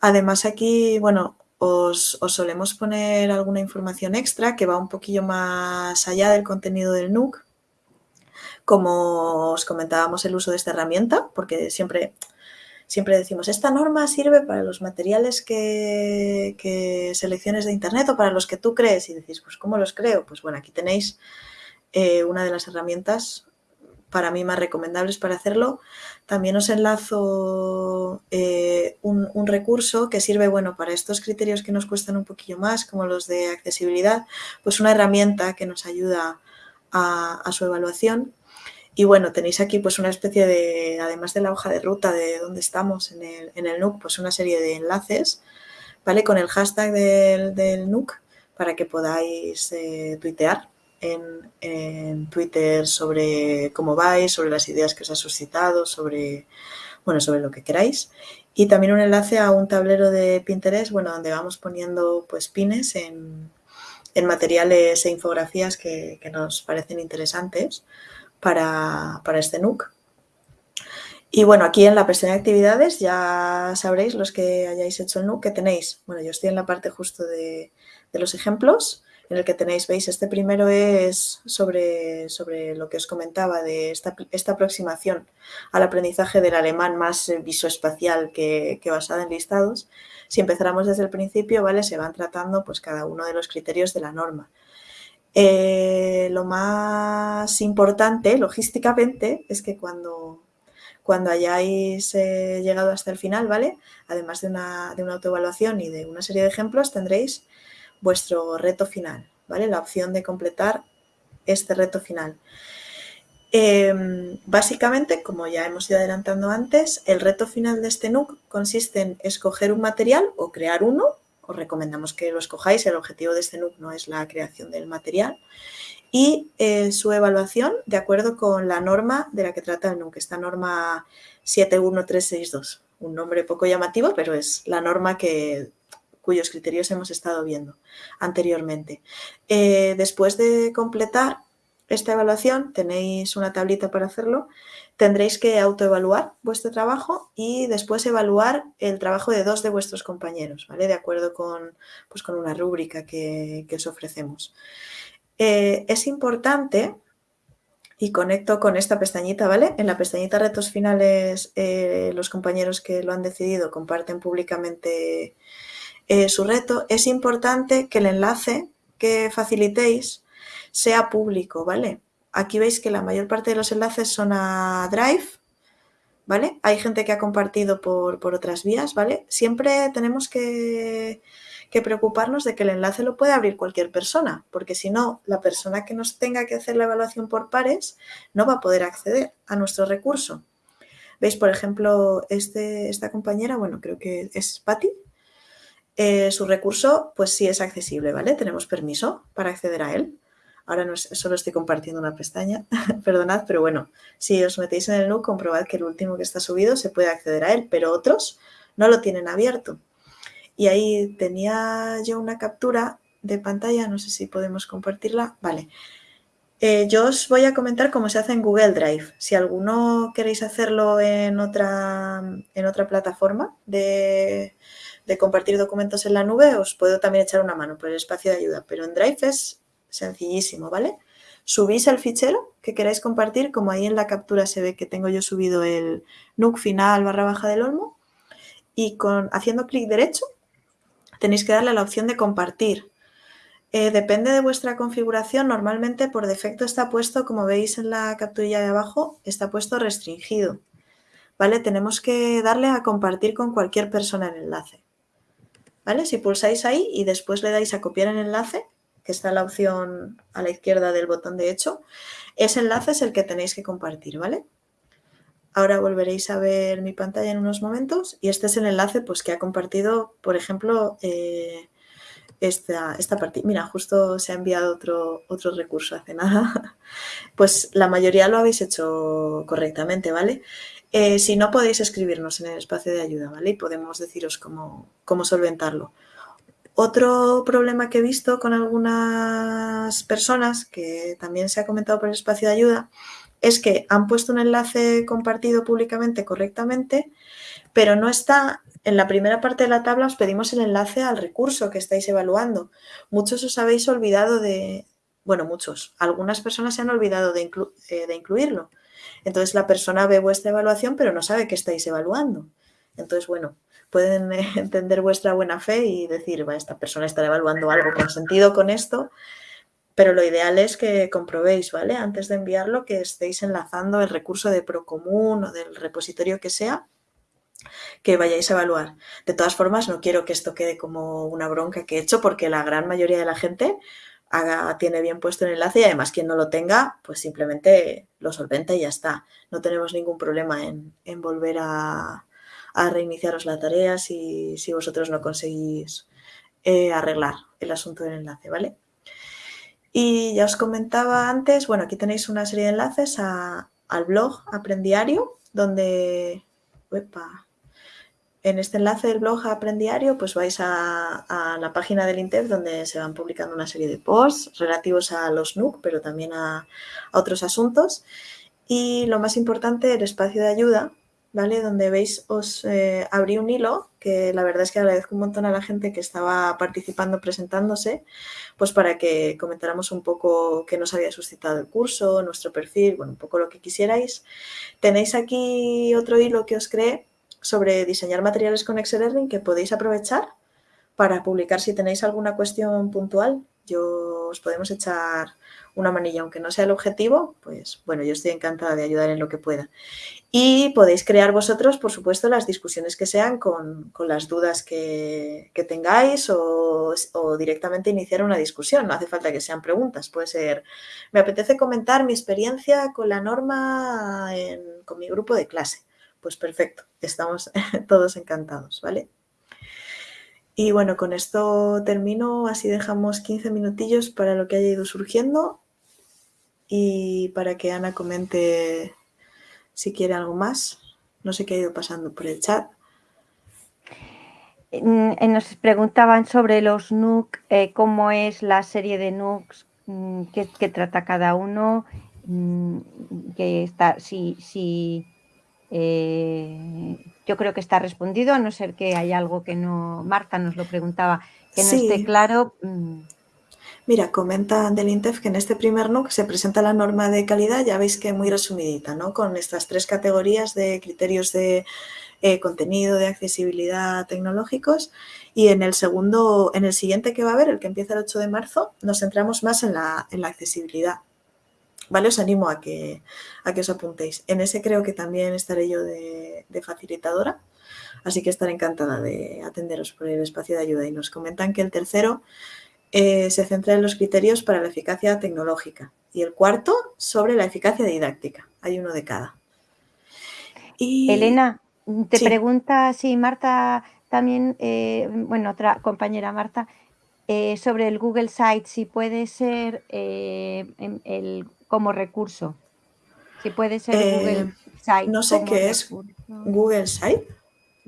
Además aquí, bueno, os, solemos poner alguna información extra que va un poquillo más allá del contenido del NUC, como os comentábamos el uso de esta herramienta, porque siempre siempre decimos, esta norma sirve para los materiales que, selecciones de internet o para los que tú crees. Y decís, pues ¿cómo los creo? Pues bueno, aquí tenéis eh, una de las herramientas para mí más recomendables para hacerlo. También os enlazo eh, un, recurso que sirve bueno, para estos criterios que nos cuestan un poquillo más, como los de accesibilidad, pues una herramienta que nos ayuda a, a su evaluación y bueno, tenéis aquí pues una especie de, además de la hoja de ruta de dónde estamos en el, en el NUC, pues una serie de enlaces, ¿vale? Con el hashtag del, del NUC para que podáis eh, tuitear en, en, Twitter sobre cómo vais, sobre las ideas que os ha suscitado, sobre, bueno, sobre lo que queráis. Y también un enlace a un tablero de Pinterest, bueno, donde vamos poniendo pues pines en, en materiales e infografías que, que nos parecen interesantes para, este NUC. Y bueno, aquí en la pestaña de actividades ya sabréis los que hayáis hecho el NUC que tenéis. Bueno, yo estoy en la parte justo de, los ejemplos en el que tenéis, veis, este primero es sobre, sobre lo que os comentaba de esta, aproximación al aprendizaje del alemán más visoespacial que, que basada en listados. Si empezáramos desde el principio, ¿vale? Se van tratando pues cada uno de los criterios de la norma. Eh, lo más importante, logísticamente, es que cuando cuando hayáis eh, llegado hasta el final, ¿vale? Además de una, de una autoevaluación y de una serie de ejemplos, tendréis vuestro reto final, ¿vale? La opción de completar este reto final. Em, básicamente, como ya hemos ido adelantando antes, el reto final de este NUC consiste en escoger un material o crear uno. Os recomendamos que lo escojáis, el objetivo de este NUC no es la creación del material y eh, su evaluación de acuerdo con la norma de la que trata el NUC, esta norma 71362. Un nombre poco llamativo, pero es la norma que, cuyos criterios hemos estado viendo anteriormente. Eh, después de completar esta evaluación, tenéis una tablita para hacerlo, tendréis que autoevaluar vuestro trabajo y después evaluar el trabajo de dos de vuestros compañeros, ¿vale? De acuerdo con, pues, con una rúbrica que, que os ofrecemos. Eh, es importante, y conecto con esta pestañita, ¿vale? En la pestañita retos finales, eh, los compañeros que lo han decidido comparten públicamente eh, su reto. Es importante que el enlace que facilitéis sea público, ¿vale? Aquí veis que la mayor parte de los enlaces son a Drive, ¿vale? Hay gente que ha compartido por, otras vías, ¿vale? Siempre tenemos que que preocuparnos de que el enlace lo puede abrir cualquier persona, porque si no, la persona que nos tenga que hacer la evaluación por pares no va a poder acceder a nuestro recurso. ¿Veis, por ejemplo, este, esta compañera, bueno, creo que es Patti, eh, su recurso pues sí es accesible, ¿vale? Tenemos permiso para acceder a él. Ahora no solo estoy compartiendo una pestaña, perdonad, pero bueno, si os metéis en el NUC, comprobad que el último que está subido se puede acceder a él, pero otros no lo tienen abierto. Y ahí tenía yo una captura de pantalla, no sé si podemos compartirla. Vale. Eh, yo os voy a comentar cómo se hace en Google Drive. Si alguno queréis hacerlo en otra, en otra plataforma de, compartir documentos en la nube, os puedo también echar una mano por el espacio de ayuda. Pero en Drive es sencillísimo, ¿vale? Subís el fichero que queráis compartir, como ahí en la captura se ve que tengo yo subido el NUC final barra baja del olmo, y con, haciendo clic derecho tenéis que darle a la opción de compartir. Eh, depende de vuestra configuración, normalmente por defecto está puesto, como veis en la capturilla de abajo, está puesto restringido. ¿Vale? Tenemos que darle a compartir con cualquier persona el enlace. ¿Vale? Si pulsáis ahí y después le dais a copiar el enlace, que está la opción a la izquierda del botón de hecho, ese enlace es el que tenéis que compartir, ¿vale? Ahora volveréis a ver mi pantalla en unos momentos y este es el enlace pues, que ha compartido, por ejemplo, eh, esta, esta partida. Mira, justo se ha enviado otro, otro recurso hace nada. Pues la mayoría lo habéis hecho correctamente, ¿vale? Eh, si no, podéis escribirnos en el espacio de ayuda, ¿vale? Y podemos deciros cómo, cómo solventarlo. Otro problema que he visto con algunas personas, que también se ha comentado por el espacio de ayuda, es que han puesto un enlace compartido públicamente correctamente, pero no está en la primera parte de la tabla os pedimos el enlace al recurso que estáis evaluando. Muchos os habéis olvidado de, bueno, muchos, algunas personas se han olvidado de, eh, de incluirlo. Entonces la persona ve vuestra evaluación pero no sabe que estáis evaluando. Entonces, bueno, pueden entender vuestra buena fe y decir, va, esta persona está evaluando algo con sentido con esto, pero lo ideal es que comprobéis, ¿vale? Antes de enviarlo, que estéis enlazando el recurso de Procomún o del repositorio que sea, que vayáis a evaluar. De todas formas, no quiero que esto quede como una bronca que he hecho, porque la gran mayoría de la gente tiene bien puesto el enlace y además quien no lo tenga, pues simplemente lo solventa y ya está. No tenemos ningún problema en, volver a, reiniciaros la tarea si, vosotros no conseguís eh, arreglar el asunto del enlace, ¿vale? Y ya os comentaba antes, bueno, aquí tenéis una serie de enlaces al blog Aprendiario, donde, en este enlace del blog Aprendiario, pues vais a, la página del INTEF donde se van publicando una serie de posts relativos a los NUC, pero también a, otros asuntos. Y lo más importante, el espacio de ayuda, ¿vale? Donde veis, os eh, abrí un hilo, que la verdad es que agradezco un montón a la gente que estaba participando, presentándose, pues para que comentáramos un poco qué nos había suscitado el curso, nuestro perfil, bueno, un poco lo que quisierais. Tenéis aquí otro hilo que os creé sobre diseñar materiales con Excel Learning que podéis aprovechar para publicar si tenéis alguna cuestión puntual. Yo os podemos echar una manilla, aunque no sea el objetivo, pues bueno, yo estoy encantada de ayudar en lo que pueda. Y podéis crear vosotros, por supuesto, las discusiones que sean con, las dudas que, tengáis o, directamente iniciar una discusión. No hace falta que sean preguntas, puede ser, me apetece comentar mi experiencia con la norma con mi grupo de clase. Pues perfecto, estamos todos encantados, ¿vale? Y bueno, con esto termino, así dejamos 15 minutillos para lo que haya ido surgiendo y para que Ana comente si quiere algo más. No sé qué ha ido pasando por el chat. Nos preguntaban sobre los NUC, eh, cómo es la serie de NUCs, mm, qué, trata cada uno, mm, que está, si, si eh, yo creo que está respondido, a no ser que haya algo que no, Marta nos lo preguntaba, que no esté claro. Mira, comenta del INTEF que en este primer NUC se presenta la norma de calidad, ya veis que muy resumidita, ¿no? Con estas tres categorías de criterios de eh, contenido, de accesibilidad tecnológicos y en el segundo, en el siguiente que va a haber, el que empieza el 8 de marzo, nos centramos más en la, en la accesibilidad. ¿Vale? Os animo a que, a que os apuntéis. En ese creo que también estaré yo de, facilitadora, así que estaré encantada de atenderos por el espacio de ayuda. Y nos comentan que el tercero eh, se centra en los criterios para la eficacia tecnológica y el cuarto sobre la eficacia didáctica. Hay uno de cada. Y... Elena, te pregunta si Marta también, eh, bueno, otra compañera Marta, eh, sobre el Google Site, si puede ser el como recurso. Si puede ser Google Site. No sé qué es Google Site,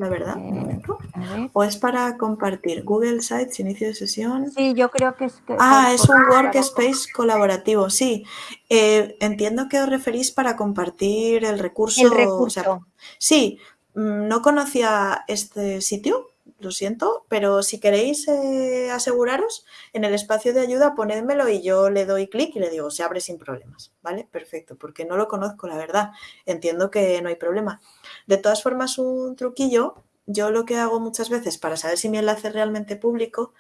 la verdad. Eh, o es para compartir. Google Sites, inicio de sesión. Sí, yo creo que es. ah, es un workspace colaborativo, sí. Eh, entiendo que os referís para compartir el recurso. El recurso. sí, mm, no conocía este sitio, lo siento, pero si queréis eh, aseguraros, en el espacio de ayuda ponedmelo y yo le doy clic y le digo, se abre sin problemas, ¿vale? Perfecto, porque no lo conozco, la verdad. Entiendo que no hay problema. De todas formas, un truquillo, yo lo que hago muchas veces para saber si mi enlace es realmente público,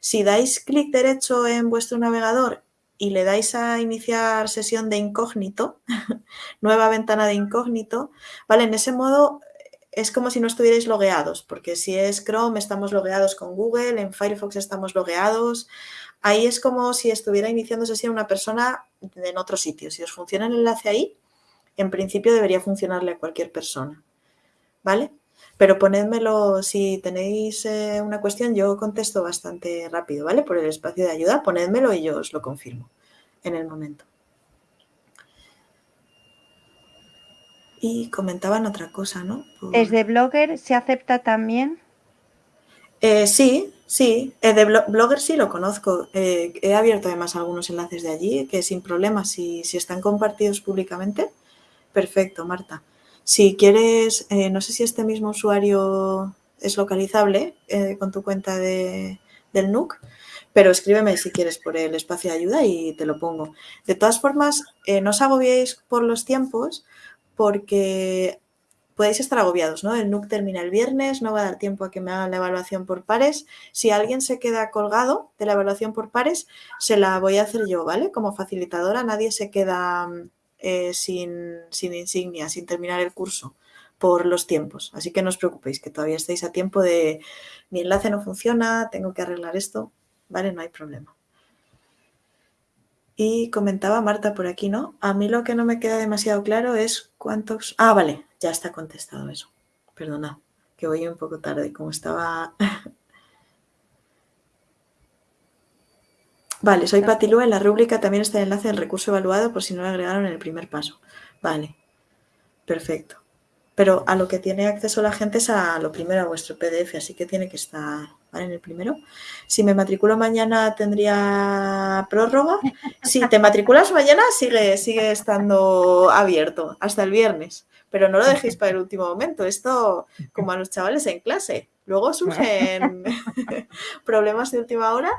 si dais clic derecho en vuestro navegador y le dais a iniciar sesión de incógnito, nueva ventana de incógnito, ¿vale? En ese modo es como si no estuvierais logueados, porque si es Chrome estamos logueados con Google, en Firefox estamos logueados. Ahí es como si estuviera iniciando sesión una persona en otro sitio. Si os funciona el enlace ahí, en principio debería funcionarle a cualquier persona. ¿Vale? Pero ponedmelo, si tenéis eh, una cuestión, yo contesto bastante rápido, ¿vale? Por el espacio de ayuda, ponedmelo y yo os lo confirmo en el momento. Y comentaban otra cosa, ¿no? ¿Desde Blogger se acepta también? Eh, sí, sí. Eh, de Blogger sí lo conozco. Eh, he abierto además algunos enlaces de allí que sin problema, si, si están compartidos públicamente, perfecto, Marta. Si quieres, no sé si este mismo usuario es localizable con tu cuenta de, del NUC, pero escríbeme si quieres por el espacio de ayuda y te lo pongo. De todas formas, no os agobiéis por los tiempos, porque podéis estar agobiados, ¿no? El NUC termina el viernes, no va a dar tiempo a que me hagan la evaluación por pares. Si alguien se queda colgado de la evaluación por pares, se la voy a hacer yo, ¿vale? Como facilitadora, nadie se queda eh, sin, sin insignia, sin terminar el curso por los tiempos. Así que no os preocupéis, que todavía estáis a tiempo de mi enlace no funciona, tengo que arreglar esto, ¿vale? No hay problema. Y comentaba Marta por aquí, ¿no? A mí lo que no me queda demasiado claro es cuántos... Ah, vale, ya está contestado eso. Perdona, que voy un poco tarde, como estaba... vale, soy Patilú, en la rúbrica también está el enlace del recurso evaluado por si no lo agregaron en el primer paso. Vale, perfecto. Pero a lo que tiene acceso la gente es a lo primero, a vuestro PDF, así que tiene que estar... En el primero. Si me matriculo mañana tendría prórroga. Si te matriculas mañana sigue, sigue estando abierto hasta el viernes, pero no lo dejéis para el último momento. Esto como a los chavales en clase. Luego surgen problemas de última hora,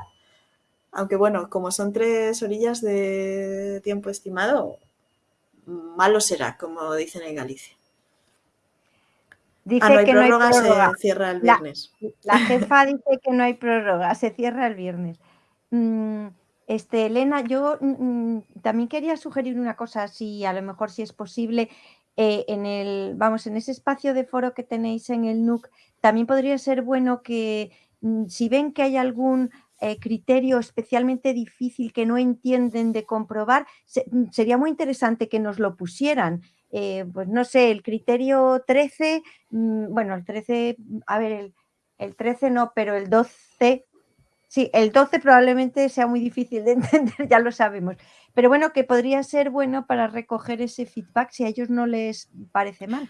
aunque bueno, como son tres orillas de tiempo estimado, malo será, como dicen en Galicia. Dice ah, que no hay prórroga. Se cierra el viernes. La, jefa dice que no hay prórroga, se cierra el viernes. Mm, este, Elena, yo mm, mm, también quería sugerir una cosa, si a lo mejor si es posible, eh, en el, vamos, en ese espacio de foro que tenéis en el NUC, también podría ser bueno que si ven que hay algún eh, criterio especialmente difícil que no entienden de comprobar, sería muy interesante que nos lo pusieran. Eh, pues no sé, el criterio 13, mm, bueno, el 13, a ver, el, 13 no, pero el 12, sí, el 12 probablemente sea muy difícil de entender, ya lo sabemos, pero bueno, que podría ser bueno para recoger ese feedback si a ellos no les parece mal.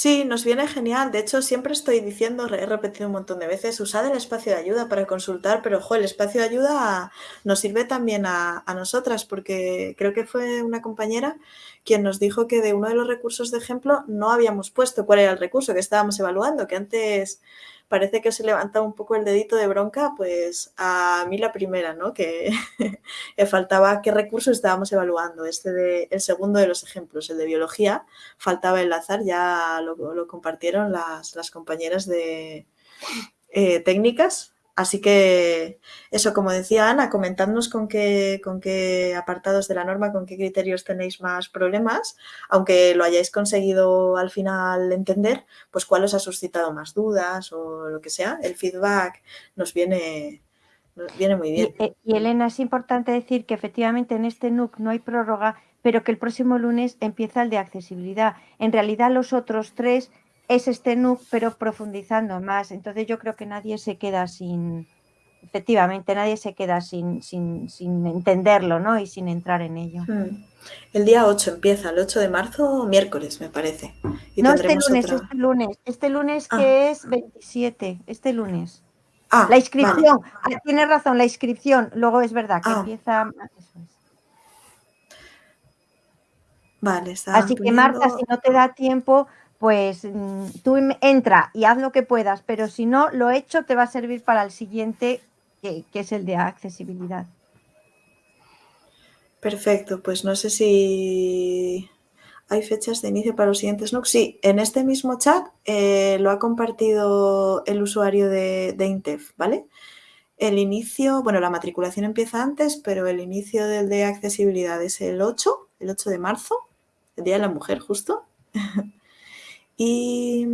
Sí, nos viene genial. De hecho, siempre estoy diciendo, he repetido un montón de veces, usad el espacio de ayuda para consultar, pero ojo, el espacio de ayuda nos sirve también a, a, nosotras, porque creo que fue una compañera quien nos dijo que de uno de los recursos de ejemplo no habíamos puesto cuál era el recurso que estábamos evaluando, que antes parece que se levantaba un poco el dedito de bronca, pues a mí la primera, ¿no? Que faltaba qué recurso estábamos evaluando. Este de, el segundo de los ejemplos, el de biología, faltaba enlazar, ya lo, compartieron las, las compañeras de eh, técnicas Así que eso, como decía Ana, comentadnos con qué, con qué apartados de la norma, con qué criterios tenéis más problemas, aunque lo hayáis conseguido al final entender, pues cuál os ha suscitado más dudas o lo que sea. El feedback nos viene, nos viene muy bien. Y, eh, y Elena, es importante decir que efectivamente en este NUC no hay prórroga, pero que el próximo lunes empieza el de accesibilidad. En realidad los otros tres es este NUC, pero profundizando más. Entonces yo creo que nadie se queda sin, efectivamente, nadie se queda sin, sin, sin entenderlo ¿no? y sin entrar en ello. Hmm. El día 8 empieza, el 8 de marzo, miércoles, me parece. no, este lunes, este lunes, este lunes que ah. es 27, este lunes. Ah, la inscripción, ah, tiene razón, la inscripción, luego es verdad que empieza... Vale, Así que Marta, si no te da tiempo, pues mm, tú entra y haz lo que puedas, pero si no, lo hecho te va a servir para el siguiente, que, es el de accesibilidad. Perfecto, pues no sé si hay fechas de inicio para los siguientes NUC. Sí, en este mismo chat eh, lo ha compartido el usuario de, de, Intef, ¿vale? El inicio, bueno, la matriculación empieza antes, pero el inicio del de accesibilidad es el 8, el 8 de marzo, el Día de la Mujer, justo. Y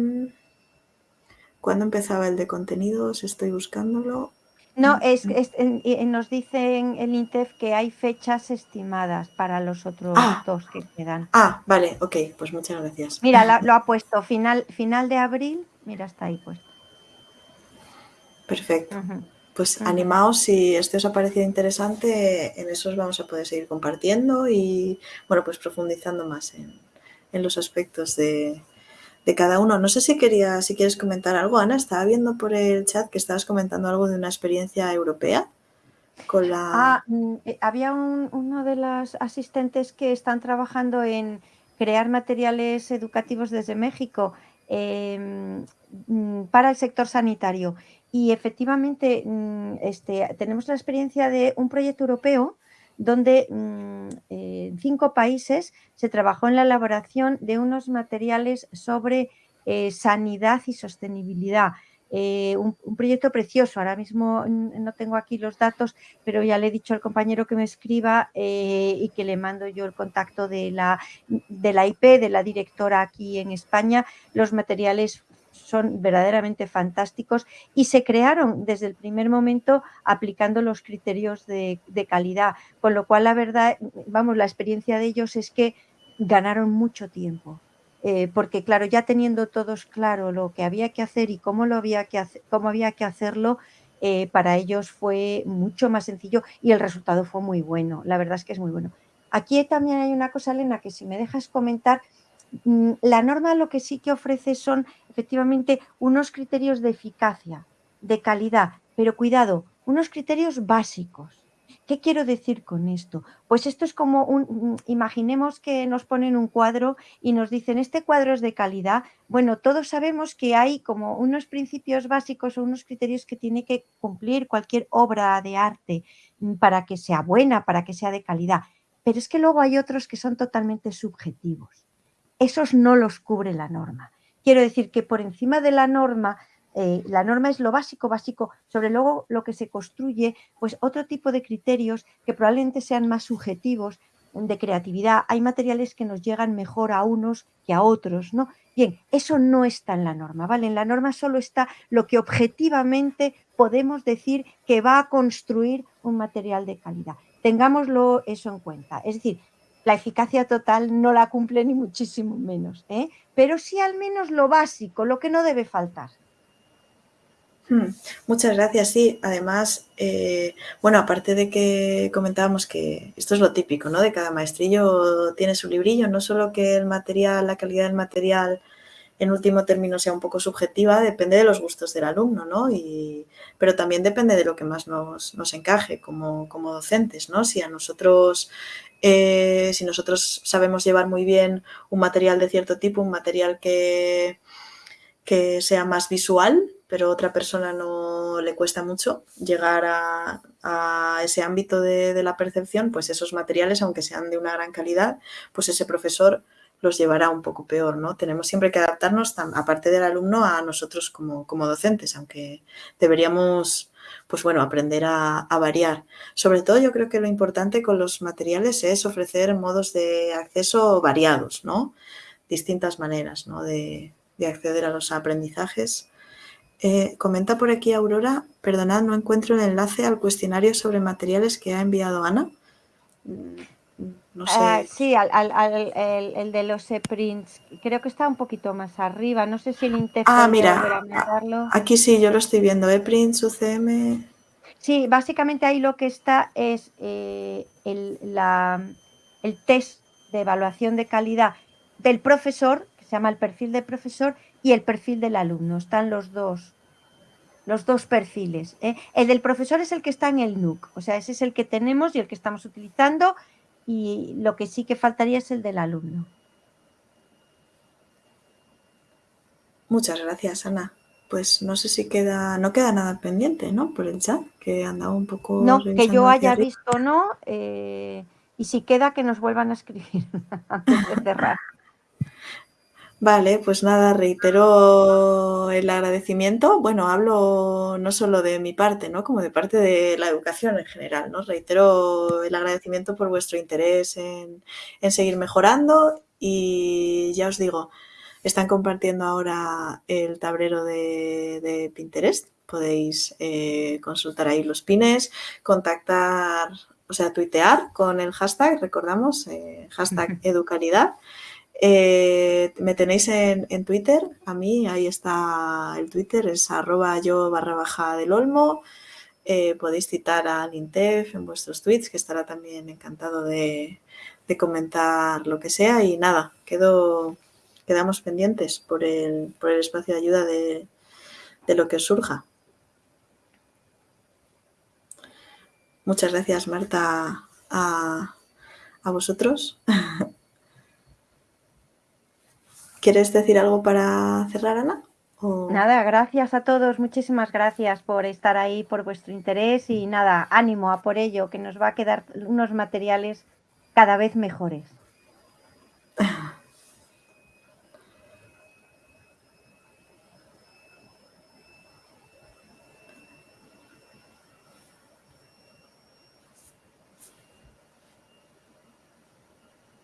¿cuándo empezaba el de contenidos? Estoy buscándolo. No, es, nos dicen el INTEF que hay fechas estimadas para los otros ah. dos que quedan. Ah, vale, ok, pues muchas gracias. Mira, lo ha puesto final, final de abril, mira, está ahí puesto. Perfecto. Pues animaos, si este os ha parecido interesante, en eso os vamos a poder seguir compartiendo y, bueno, pues profundizando más en los aspectos de, de cada uno. No sé si quería, si quieres comentar algo, Ana. Estaba viendo por el chat que estabas comentando algo de una experiencia europea con la. Ah, mm, eh, había uno de los asistentes que están trabajando en crear materiales educativos desde México em, mm, para el sector sanitario. Y efectivamente, mm, este, tenemos la experiencia de un proyecto europeo donde mm, en cinco países se trabajó en la elaboración de unos materiales sobre eh, sanidad y sostenibilidad. Eh, un, proyecto precioso, ahora mismo no tengo aquí los datos, pero ya le he dicho al compañero que me escriba eh, y que le mando yo el contacto de la, de la IP, de la directora aquí en España. Los materiales son verdaderamente fantásticos y se crearon desde el primer momento aplicando los criterios de, calidad, con lo cual la verdad, vamos, la experiencia de ellos es que ganaron mucho tiempo. Eh, porque claro, ya teniendo todos claro lo que había que hacer y cómo, lo había, que cómo había que hacerlo, eh, para ellos fue mucho más sencillo y el resultado fue muy bueno. La verdad es que es muy bueno. Aquí también hay una cosa, Elena, que si me dejas comentar, la norma lo que sí que ofrece son efectivamente unos criterios de eficacia, de calidad, pero cuidado, unos criterios básicos. ¿Qué quiero decir con esto? Pues esto es como un, imaginemos que nos ponen un cuadro y nos dicen, este cuadro es de calidad. Bueno, todos sabemos que hay como unos principios básicos o unos criterios que tiene que cumplir cualquier obra de arte mm, para que sea buena, para que sea de calidad. Pero es que luego hay otros que son totalmente subjetivos. Esos no los cubre la norma. Quiero decir que por encima de la norma eh, la norma es lo básico, básico, sobre luego lo que se construye, pues otro tipo de criterios que probablemente sean más subjetivos de creatividad. Hay materiales que nos llegan mejor a unos que a otros, ¿no? Bien, eso no está en la norma, ¿vale? En la norma solo está lo que objetivamente podemos decir que va a construir un material de calidad. Tengámoslo eso en cuenta. Es decir, la eficacia total no la cumple ni muchísimo menos, ¿eh? pero sí al menos lo básico, lo que no debe faltar. Hmm, muchas gracias, sí. Además, eh, bueno, aparte de que comentábamos que esto es lo típico, ¿no? De cada maestrillo tiene su librillo, no solo que el material, la calidad del material en último término sea un poco subjetiva, depende de los gustos del alumno, ¿no? Y, pero también depende de lo que más nos, encaje como, como, docentes, ¿no? Si a nosotros, eh, si nosotros sabemos llevar muy bien un material de cierto tipo, un material que, que sea más visual, pero otra persona no le cuesta mucho llegar a, ese ámbito de, la percepción, pues esos materiales, aunque sean de una gran calidad, pues ese profesor los llevará un poco peor, ¿no? Tenemos siempre que adaptarnos, aparte del alumno, a nosotros como, docentes, aunque deberíamos, pues bueno, aprender a, variar. Sobre todo yo creo que lo importante con los materiales es ofrecer modos de acceso variados, ¿no? Distintas maneras, ¿no? De, de acceder a los aprendizajes eh, comenta por aquí Aurora, perdonad, no encuentro el enlace al cuestionario sobre materiales que ha enviado Ana. No sé. Ah, sí, el, de los e-prints. Creo que está un poquito más arriba. No sé si el Intef Ah, mira, aquí sí, yo lo estoy viendo. E-prints, UCM... Sí, básicamente ahí lo que está es eh, el, el test de evaluación de calidad del profesor, que se llama el perfil de profesor, y el perfil del alumno. Están los dos, los dos perfiles. ¿eh? El del profesor es el que está en el NUC, o sea, ese es el que tenemos y el que estamos utilizando y lo que sí que faltaría es el del alumno. Muchas gracias, Ana. Pues no sé si queda, no queda nada pendiente, ¿no? Por el chat, que andaba un poco... No, que yo haya visto no, eh, y si queda que nos vuelvan a escribir antes de cerrar. Vale, pues nada, reitero el agradecimiento. Bueno, hablo no solo de mi parte, ¿no? Como de parte de la educación en general, ¿no? Reitero el agradecimiento por vuestro interés en, seguir mejorando y ya os digo, están compartiendo ahora el tablero de, Pinterest. Podéis eh, consultar ahí los pines, contactar, o sea, tuitear con el hashtag, recordamos, eh, hashtag educalidad. Eh, me tenéis en, Twitter, a mí, ahí está el Twitter, es arroba yo barra baja del olmo. Eh, podéis citar al INTEF en vuestros tweets, que estará también encantado de, comentar lo que sea. Y nada, quedamos pendientes por el, espacio de ayuda de, lo que surja. Muchas gracias, Marta, a, a vosotros. ¿Quieres decir algo para cerrar, Ana? Nada, gracias a todos, muchísimas gracias por estar ahí, por vuestro interés y nada, ánimo a por ello, que nos va a quedar unos materiales cada vez mejores.